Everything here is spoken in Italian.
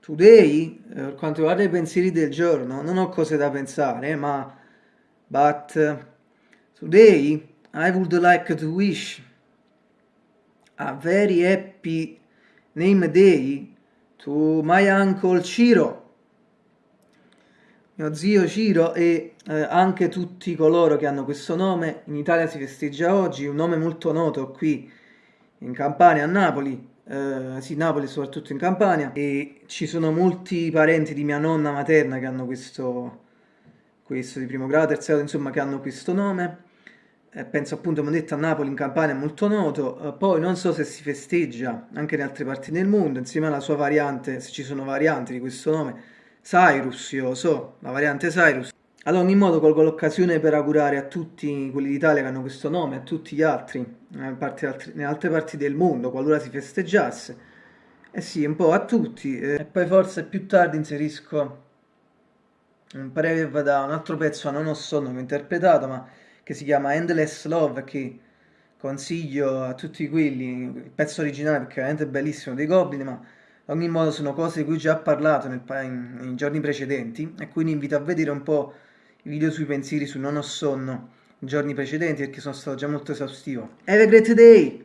Today, eh, per quanto riguarda i pensieri del giorno, non ho cose da pensare, ma but uh, today I would like to wish a very happy name day to my uncle Ciro, mio zio Ciro e eh, anche tutti coloro che hanno questo nome. In Italia si festeggia oggi, un nome molto noto qui in Campania, a Napoli, eh, sì, Napoli soprattutto in Campania, e ci sono molti parenti di mia nonna materna che hanno questo, questo di primo grado, terzo grado, insomma, che hanno questo nome. Eh, penso appunto, come detto, a Napoli, in Campania è molto noto. Eh, poi non so se si festeggia anche in altre parti del mondo, insieme alla sua variante, se ci sono varianti di questo nome, Cyrus, io so, la variante Cyrus. Ad ogni modo colgo l'occasione per augurare a tutti quelli d'Italia che hanno questo nome, a tutti gli altri, in altre parti del mondo, qualora si festeggiasse. Eh sì, un po' a tutti. Eh. E poi forse più tardi inserisco un breve da un altro pezzo a Non ho sonno interpretato, ma che si chiama Endless Love, che consiglio a tutti quelli, il pezzo originale perché è veramente bellissimo, dei Goblin, ma ad ogni modo sono cose di cui ho già parlato in giorni precedenti e quindi invito a vedere un po' video sui pensieri su Non ho sonno giorni precedenti perché sono stato già molto esaustivo. Have a great day!